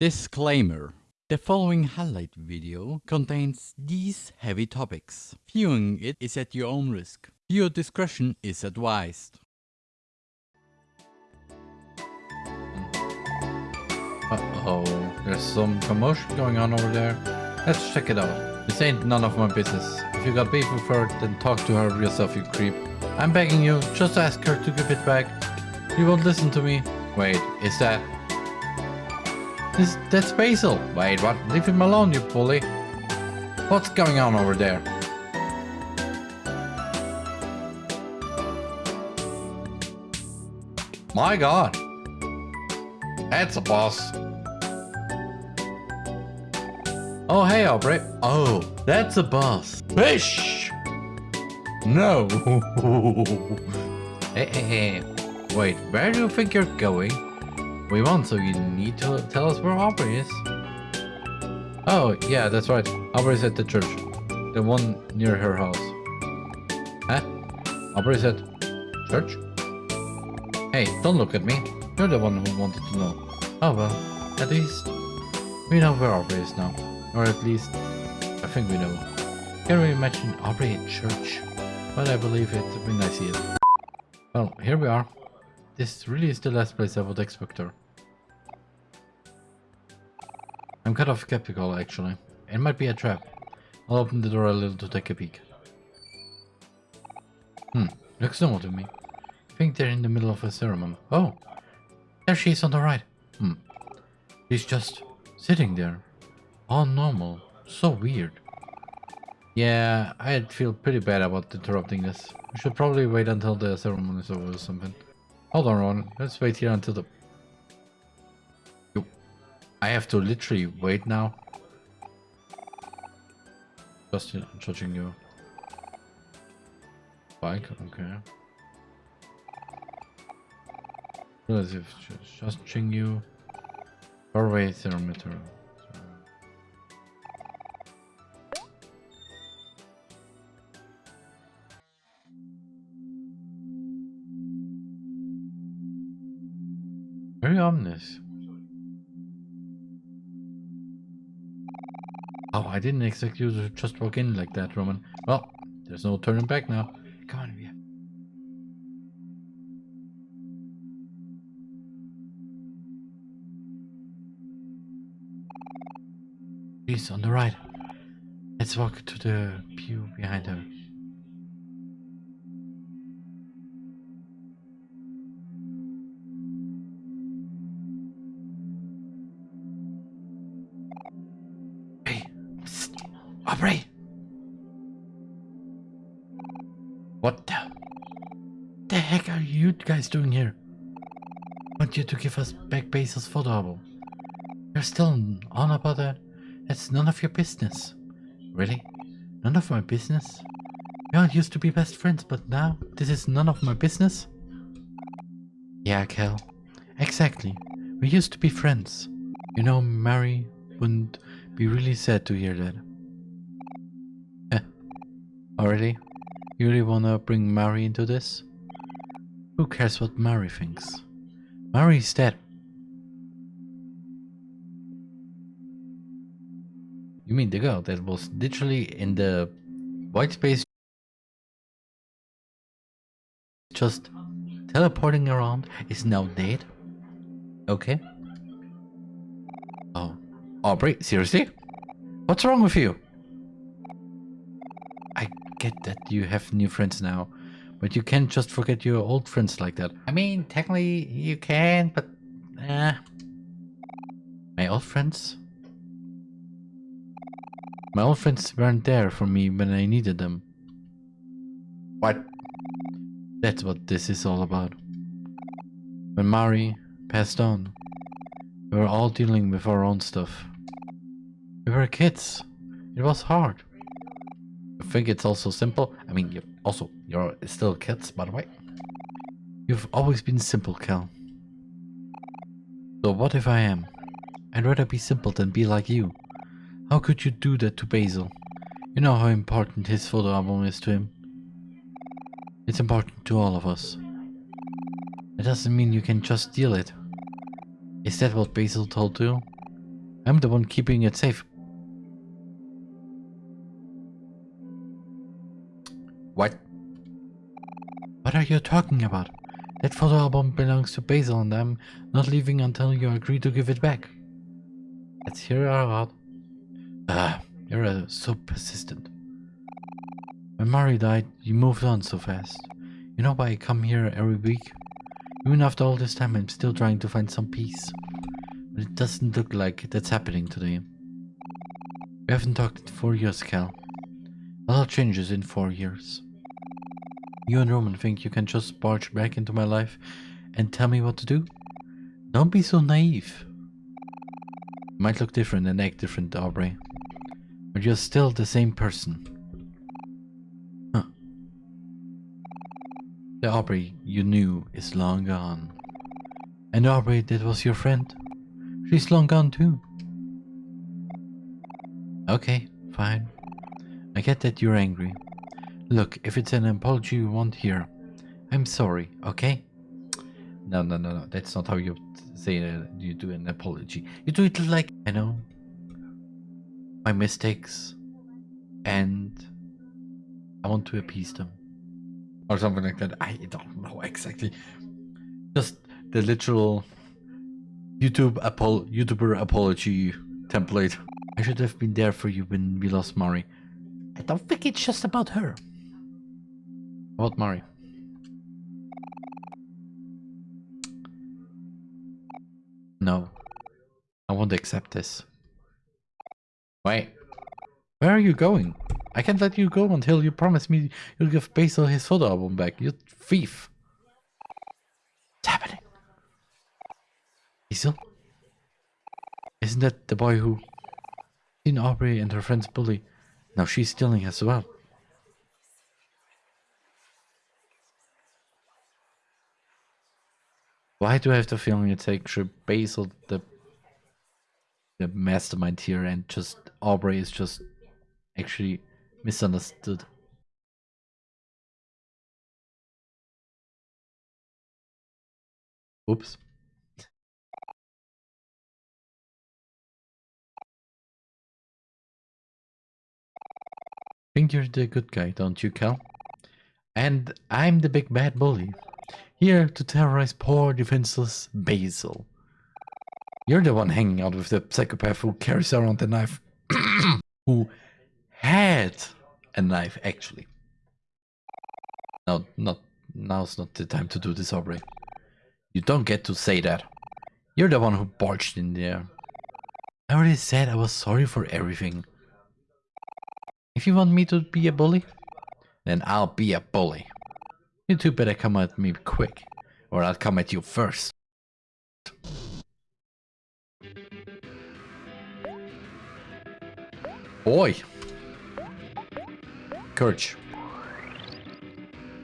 Disclaimer. The following highlight video contains these heavy topics. Viewing it is at your own risk. Viewer discretion is advised. Uh-oh, there's some commotion going on over there. Let's check it out. This ain't none of my business. If you got beef with her, then talk to her yourself, you creep. I'm begging you, just ask her to give it back. You won't listen to me. Wait, is that... Is that's Basil? Wait, what? Leave him alone, you bully. What's going on over there? My god. That's a boss. Oh, hey, Aubrey. Oh, that's a boss. Fish! No. hey, hey, hey. Wait, where do you think you're going? We won, so you need to tell us where Aubrey is. Oh, yeah, that's right. Aubrey's at the church. The one near her house. Huh? Aubrey's at church? Hey, don't look at me. You're the one who wanted to know. Oh well, at least we know where Aubrey is now. Or at least, I think we know. Can't really imagine Aubrey at church, but I believe it when I see it. Well, here we are. This really is the last place I would expect her. I'm kind of skeptical actually. It might be a trap. I'll open the door a little to take a peek. Hmm, looks normal to me. I think they're in the middle of a ceremony. Oh, there she is on the right. Hmm. She's just sitting there. All normal. So weird. Yeah, I'd feel pretty bad about interrupting this. We should probably wait until the ceremony is over or something. Hold on, Ron. Let's wait here until the... I have to literally wait now. Just judging you. Bike, okay. As if just judging you. Doorway thermometer. Very ominous. I didn't expect you to just walk in like that, Roman. Well, there's no turning back now. Come on, yeah. She's on the right. Let's walk to the pew behind her. Guys doing here? Want you to give us back Basil's photo album. You're still on about that? That's none of your business. Really? None of my business? We all used to be best friends, but now this is none of my business? Yeah, Kel. Exactly. We used to be friends. You know, Mary wouldn't be really sad to hear that. Eh. Already? You really wanna bring Mary into this? Who cares what Mary thinks? Mary's dead. You mean the girl that was literally in the white space just teleporting around is now dead? Okay. Oh. Aubrey, seriously? What's wrong with you? I get that you have new friends now, but you can't just forget your old friends like that. I mean, technically you can, but... Eh. My old friends? My old friends weren't there for me when I needed them. What? That's what this is all about. When Mari passed on, we were all dealing with our own stuff. We were kids. It was hard. I think it's also simple. I mean, you also, you're still kids, by the way. You've always been simple, Kel. So what if I am? I'd rather be simple than be like you. How could you do that to Basil? You know how important his photo album is to him. It's important to all of us. It doesn't mean you can just steal it. Is that what Basil told you? I'm the one keeping it safe. You talking about? That photo album belongs to Basil and I'm not leaving until you agree to give it back. Let's hear it out. Ah, you're so persistent. When Mari died, you moved on so fast. You know why I come here every week? Even after all this time, I'm still trying to find some peace. But it doesn't look like that's happening today. We haven't talked in four years, Kel. A lot changes in four years. You and Roman think you can just barge back into my life and tell me what to do? Don't be so naive. You might look different and act different, Aubrey. But you're still the same person. Huh. The Aubrey you knew is long gone. And Aubrey that was your friend, she's long gone too. Okay, fine. I get that you're angry. Look, if it's an apology you want here, I'm sorry, okay? No, no, no, no. That's not how you say uh, you do an apology. You do it like, I know, my mistakes, and I want to appease them. Or something like that. I don't know exactly. Just the literal YouTube apol YouTuber apology template. I should have been there for you when we lost Mari. I don't think it's just about her. About Mari. No. I won't accept this. Wait. Where are you going? I can't let you go until you promise me you'll give Basil his photo album back, you thief. What's happening? Basil? Isn't that the boy who seen Aubrey and her friends bully? Now she's stealing as well. Why do I have the feeling it's actually Basil the the mastermind here and just Aubrey is just actually misunderstood. Oops. Think you're the good guy, don't you, Kel? And I'm the big bad bully. Here to terrorize poor defenseless Basil. You're the one hanging out with the psychopath who carries around the knife. who had a knife, actually. No, not now's not the time to do this, Aubrey. You don't get to say that. You're the one who barged in there. I already said I was sorry for everything. If you want me to be a bully, then I'll be a bully. You two better come at me quick, or I'll come at you first. Boy! Courage.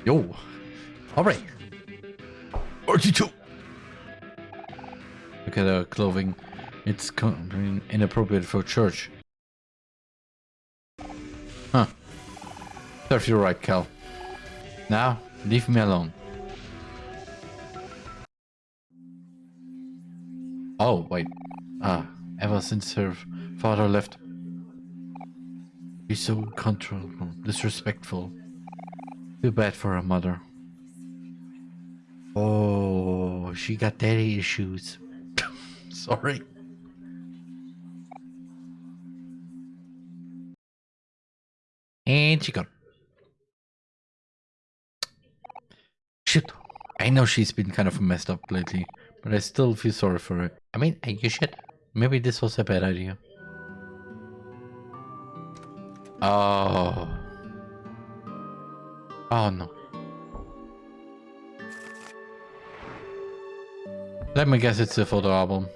Yo! Alright! RT2! Look at her clothing. It's inappropriate for church. Huh. Serves you right, Kel. Now, leave me alone. Oh, wait. Ah, ever since her father left. He's so uncontrollable, disrespectful. Too bad for her mother. Oh, she got daddy issues. Sorry. And she got. I know she's been kind of messed up lately, but I still feel sorry for her. I mean, you should. Maybe this was a bad idea. Oh. Oh no. Let me guess it's a photo album.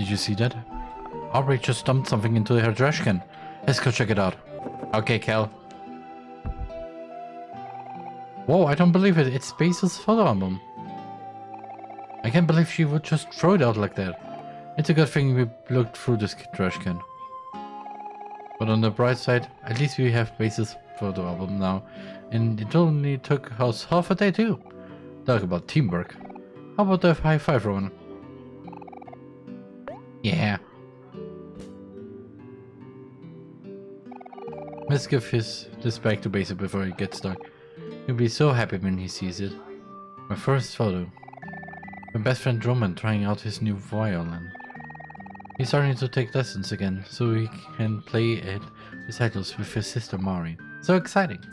Did you see that? Aubrey just dumped something into her trash can. Let's go check it out. Okay, Kel. Whoa, I don't believe it. It's Basil's photo album. I can't believe she would just throw it out like that. It's a good thing we looked through this trash can. But on the bright side, at least we have Basil's photo album now, and it only took us half a day too. Talk about teamwork. How about a high five, Roman? Yeah. Let's give his this back to Basil before he gets stuck. He'll be so happy when he sees it. My first photo. My best friend Roman trying out his new violin. He's starting to take lessons again, so he can play it recitals with his sister Mari. So exciting!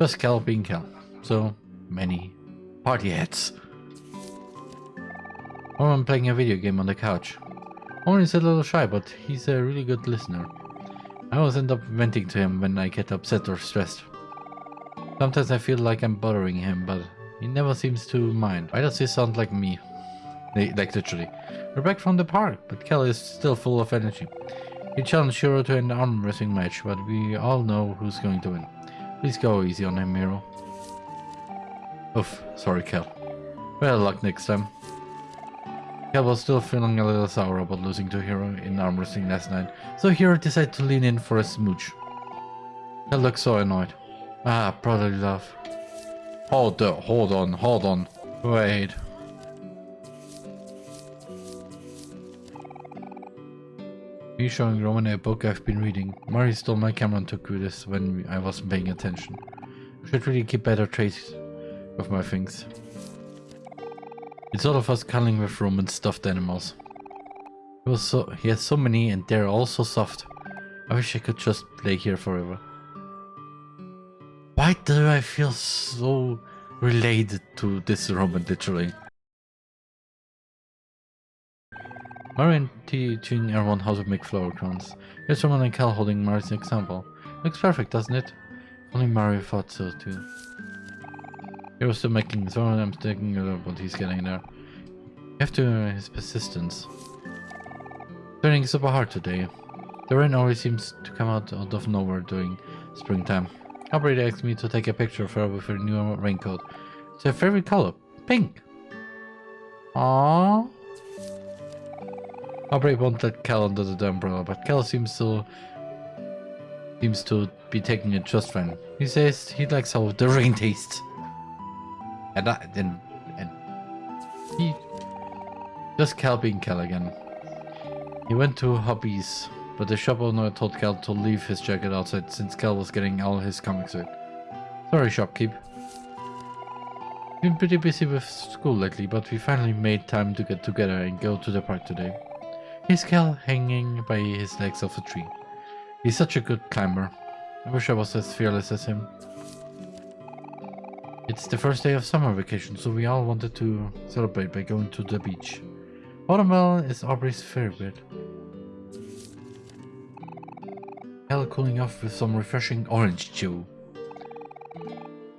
Just Kel being Kel. So many party hats. I'm playing a video game on the couch. Owen is a little shy, but he's a really good listener. I always end up venting to him when I get upset or stressed. Sometimes I feel like I'm bothering him, but he never seems to mind. Why does he sound like me? Like literally. We're back from the park, but Kel is still full of energy. He challenged Hero to an arm wrestling match, but we all know who's going to win. Please go easy on him, Hero. Oof, sorry Kel. Better luck next time. Kel was still feeling a little sour about losing to Hero in arm wrestling last night, so Hero decided to lean in for a smooch. Kel looked so annoyed. Ah, brotherly love. Hold on, hold on, hold on. Wait. Me showing Roman a book I've been reading. Mari stole my camera and took this when I wasn't paying attention. Should really keep better trace of my things. It's all of us cuddling with Roman stuffed animals. He, was so, he has so many and they're all so soft. I wish I could just play here forever. Why do I feel so related to this Roman literally? Mari and teaching everyone how to make flower crowns. Here's Roman and Kel holding Mari's example. Looks perfect, doesn't it? Only Mario thought so too. Was still making his own, I'm thinking about what he's getting there. You have to uh, his persistence. Turning super hard today. The rain always seems to come out, out of nowhere during springtime. Operator asked me to take a picture of her with her new raincoat. It's her favorite color, pink. Aww. Won't let Kel under the umbrella, but Kel seems to seems to be taking it just fine. He says he likes how the rain tastes. And I and and he just Kel being Kel again. He went to Hobbies, but the shop owner told Kel to leave his jacket outside since Kel was getting all his comics out. Sorry, shopkeep. Been pretty busy with school lately, but we finally made time to get together and go to the park today. He's Kel hanging by his legs off a tree. He's such a good climber. I wish I was as fearless as him. It's the first day of summer vacation, so we all wanted to celebrate by going to the beach. Watermelon is Aubrey's favorite. Kel cooling off with some refreshing orange chew.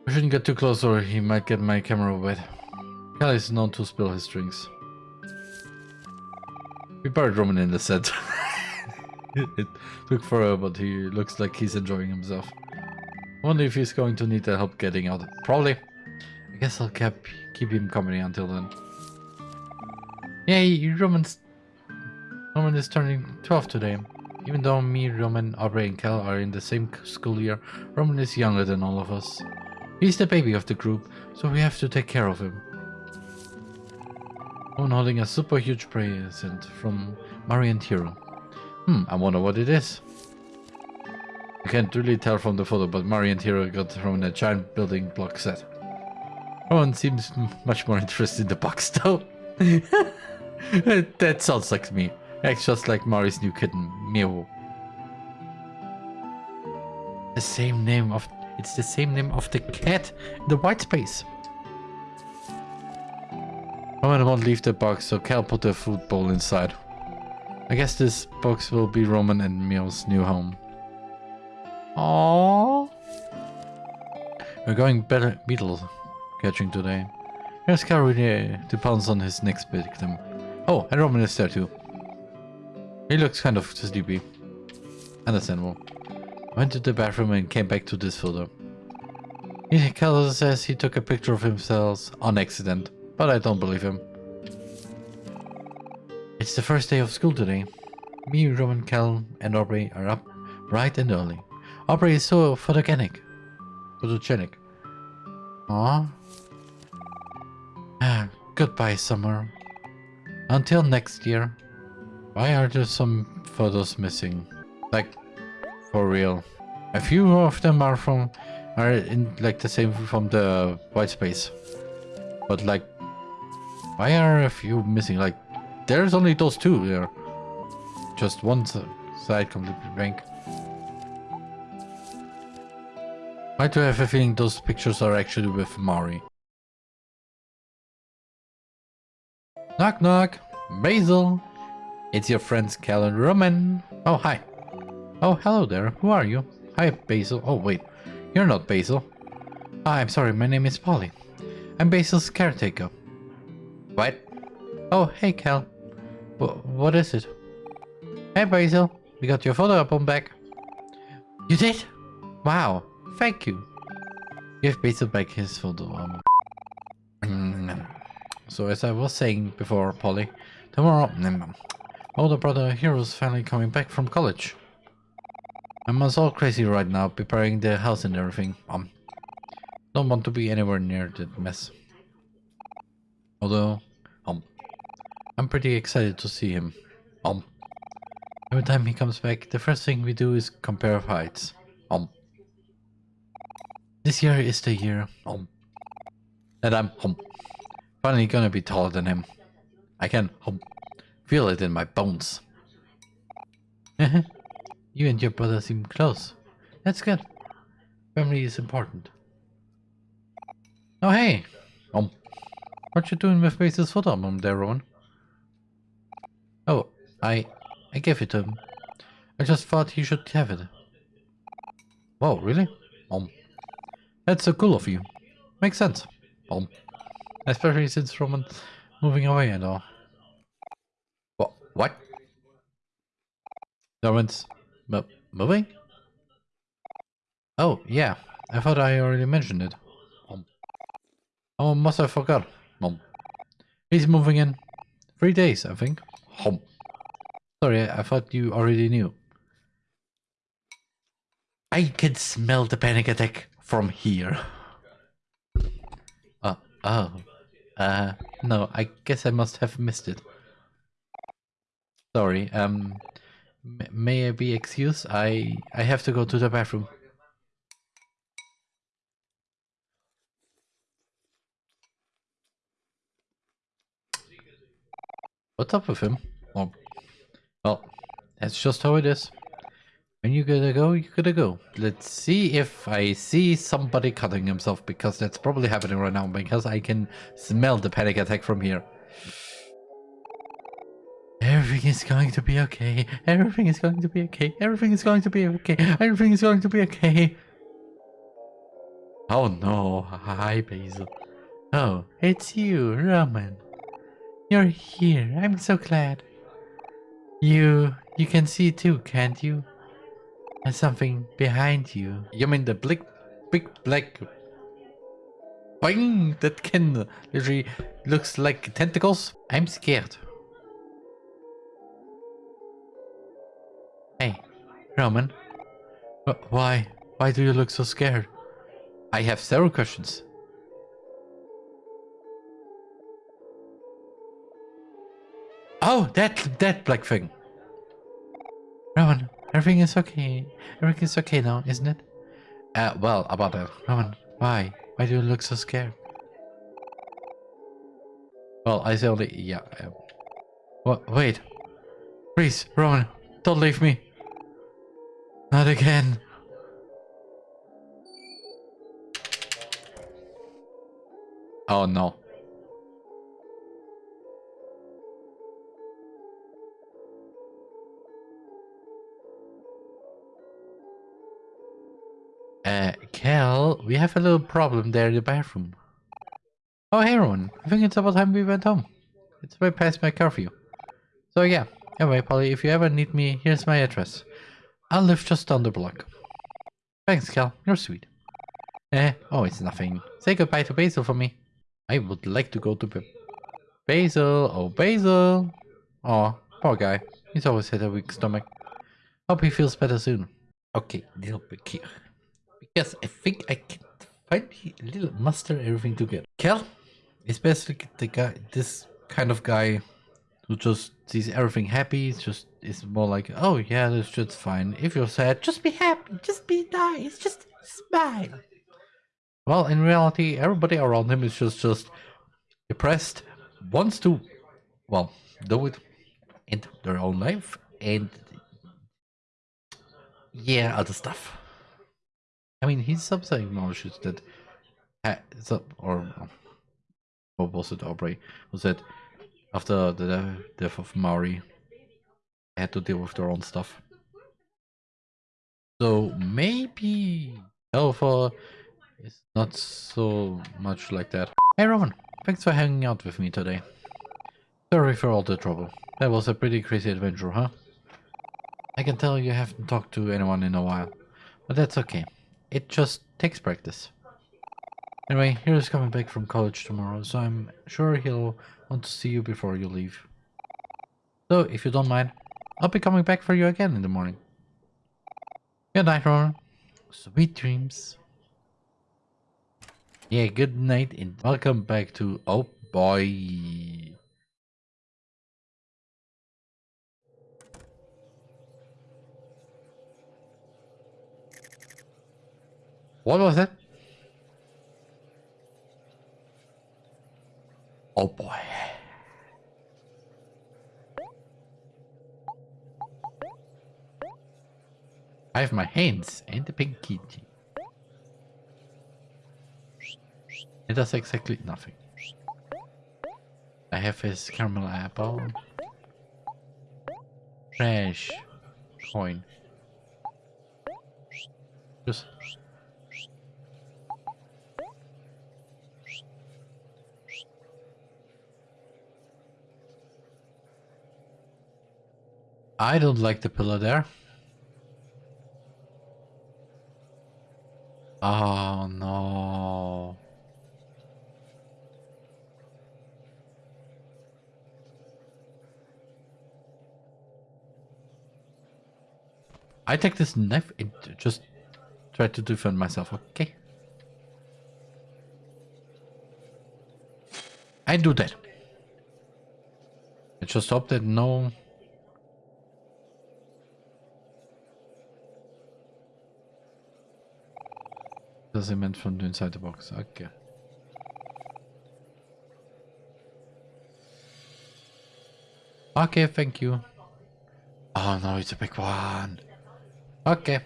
I shouldn't get too close or he might get my camera wet. Kel is known to spill his drinks. We buried Roman in the set. it took forever, but he looks like he's enjoying himself. Wonder if he's going to need the help getting out. Probably. I guess I'll keep, keep him company until then. Yay, Roman's... Roman is turning 12 today. Even though me, Roman, Aubrey and Kel are in the same school year, Roman is younger than all of us. He's the baby of the group, so we have to take care of him. One holding a super huge present from Mari and Hero. Hmm, I wonder what it is. Can't really tell from the photo, but Mari and Hero got from a giant building block set. Rowan seems much more interested in the box though. that sounds like me. Acts just like Mari's new kitten, Mewo. The same name of it's the same name of the cat in the white space. Roman won't leave the box, so Kel put the food bowl inside. I guess this box will be Roman and Mewo's new home. Aww. We're going better beetle catching today. Here's Kel ready eh, to pounce on his next victim. Oh, and Roman is there too. He looks kind of sleepy. Understandable. Went to the bathroom and came back to this photo. Kel says he took a picture of himself on accident but I don't believe him. It's the first day of school today. Me, Roman, Kel, and Aubrey are up bright and early. Aubrey is so photogenic. Photogenic. Aw. Ah, goodbye, summer. Until next year. Why are there some photos missing? Like, for real. A few of them are from, are in like the same from the white space. But like, why are a few missing? Like, there's only those two there. Just one side completely blank. Why do I have a feeling those pictures are actually with Mari? Knock knock! Basil! It's your friends Kel and Roman. Oh, hi. Oh, hello there. Who are you? Hi, Basil. Oh, wait. You're not Basil. Ah, I'm sorry, my name is Polly. I'm Basil's caretaker. What? Oh, hey, Kel. Wh- what is it? Hey, Basil. We got your photo album back. You did? Wow. Thank you. Give Basil back his photo album. Mm. So as I was saying before, Polly, tomorrow, mm, older brother Hero's finally coming back from college. I'm all crazy right now, preparing the house and everything. Um, don't want to be anywhere near that mess. Although, um, I'm pretty excited to see him. Um, every time he comes back, the first thing we do is compare heights. Um, this year is the year. Um, that I'm um, finally gonna be taller than him. I can um, feel it in my bones. you and your brother seem close. That's good. Family is important. Oh hey! Um, what you doing with Basil's photo album there, Rowan? Oh, I, I gave it to him. I just thought he should have it. Whoa, really? Um, that's so cool of you. Makes sense. Um, especially since Roman moving away and all. What? What? Roman's mo moving? Oh, yeah. I thought I already mentioned it. Um, oh, must have forgot. Um, he's moving in three days, I think. Um, sorry, I thought you already knew. I can smell the panic attack from here. Uh, oh. Uh, no, I guess I must have missed it. Sorry, um, may I be excused? I, I have to go to the bathroom. What's up with him? Well, well, that's just how it is. When you gotta go, you gotta go. Let's see if I see somebody cutting himself, because that's probably happening right now, because I can smell the panic attack from here. Everything is going to be okay. Everything is going to be okay. Everything is going to be okay. Everything is going to be okay. Oh no. Hi, Basil. Oh, it's you, Roman. You're here. I'm so glad. You you can see too, can't you? There's something behind you. You mean the big big black thing that can literally looks like tentacles? I'm scared. Hey, Roman. Why? Why do you look so scared? I have several questions. Oh, that that black thing. Roman, everything is okay. Everything is okay now, isn't it? Uh, well, about that. Roman, why? Why do you look so scared? Well, I say only, yeah. Uh, what? Wait. Please, Roman, don't leave me. Not again. Oh no. Uh, Kel, we have a little problem there in the bathroom. Oh, hey, Rowan. I think it's about time we went home. It's way past my curfew. So yeah, anyway, Polly, if you ever need me, here's my address. I'll live just down the block. Thanks, Kel. You're sweet. Eh, oh, it's nothing. Say goodbye to Basil for me. I would like to go to Ba- Basil. Oh, Basil. Oh, poor guy. He's always had a weak stomach. Hope he feels better soon. Okay, little bit here. Because I think I can finally little muster everything together. Kel is basically the guy, this kind of guy who just sees everything happy. It's just is more like, oh yeah, that's just fine. If you're sad, just be happy, just be nice, just smile. Well, in reality, everybody around him is just just depressed, wants to, well, do it in their own life, and yeah, other stuff. I mean, he's sometimes acknowledges that, or what was it, Aubrey, was said after the death of Mari, they had to deal with their own stuff. So maybe Alpha is not so much like that. Hey Roman, thanks for hanging out with me today. Sorry for all the trouble. That was a pretty crazy adventure, huh? I can tell you haven't talked to anyone in a while, but that's okay. It just takes practice. Anyway, Hero's coming back from college tomorrow, so I'm sure he'll want to see you before you leave. So, if you don't mind, I'll be coming back for you again in the morning. Good night, Ronan. Sweet dreams. Yeah, good night and welcome back to Oh Boy. What was that? Oh boy. I have my hands and the pinky. It does exactly nothing. I have his caramel apple. Trash. Coin. Just I don't like the pillar there. Oh no. I take this knife and just try to defend myself, okay? I do that. I just hope that no Das ist meant from the inside the box. Okay. Okay, thank you. Ah, oh no, it's a big one. Okay.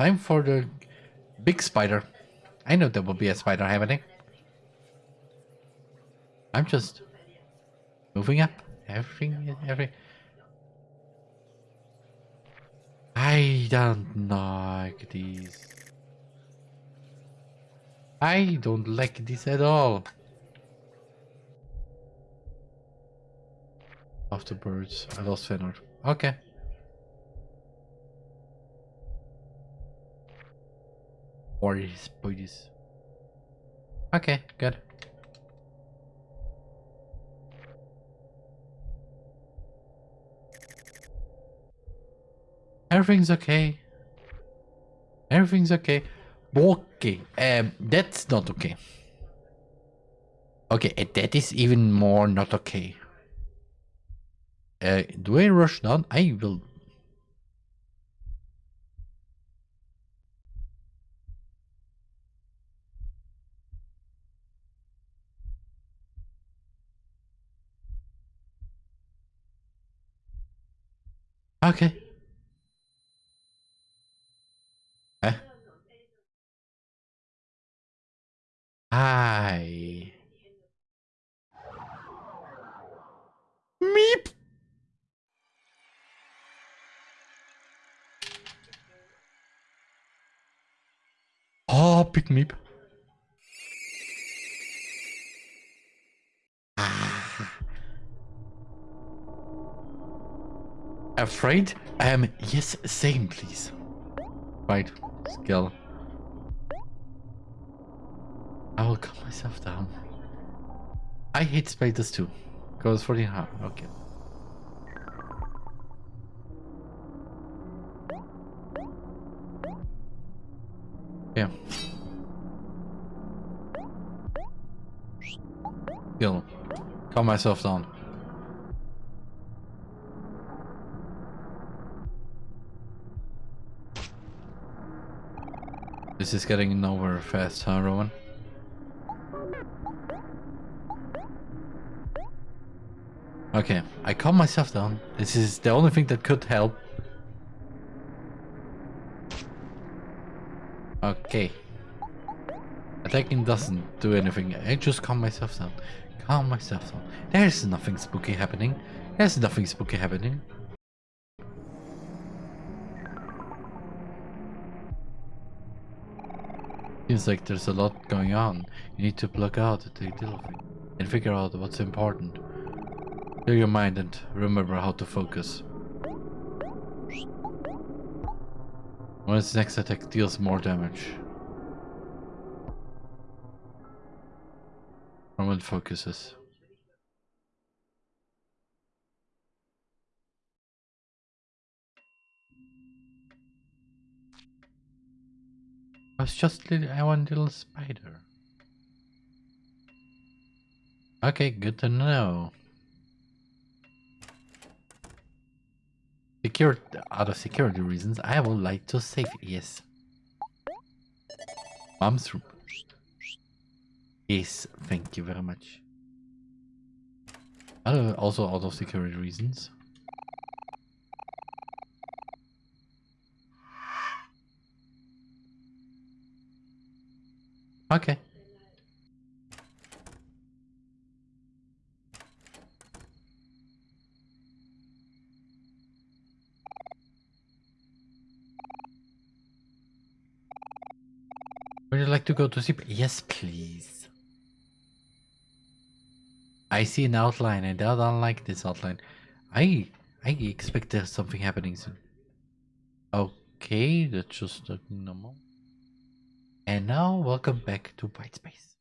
Time for the big spider. I know there will be a spider happening. I'm just moving up. Everything, every. I don't like these. I don't like this at all. Afterbirds. I lost Fenor. Okay. Or his bodies. Okay, good. Everything's okay. Everything's okay. Okay, um, that's not okay. Okay, and that is even more not okay. Uh, do I rush down? I will. Okay. Hi. Meep. Oh, big meep. Ah. Afraid? Um, yes, same, please. Right, skill. I will calm myself down. I hate spiders too. Goes for the heart. Okay. Yeah. Kill. Calm myself down. This is getting nowhere fast, huh, Rowan? Okay, I calm myself down. This is the only thing that could help. Okay. Attacking doesn't do anything. I just calm myself down. Calm myself down. There's nothing spooky happening. There's nothing spooky happening. Seems like there's a lot going on. You need to plug out the little thing and figure out what's important. Clear your mind and remember how to focus. When its next attack deals more damage. Roman focuses. I was just little, I want little spider. Okay, good to know. Secure out of security reasons, I would like to save yes. Mom's room. Yes, thank you very much. Uh, also out of security reasons. Okay. To go to sleep? Yes, please. I see an outline and I don't like this outline. I I expect there's something happening soon. Okay, that's just normal. And now welcome back to White Space.